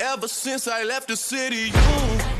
Ever since I left the city, you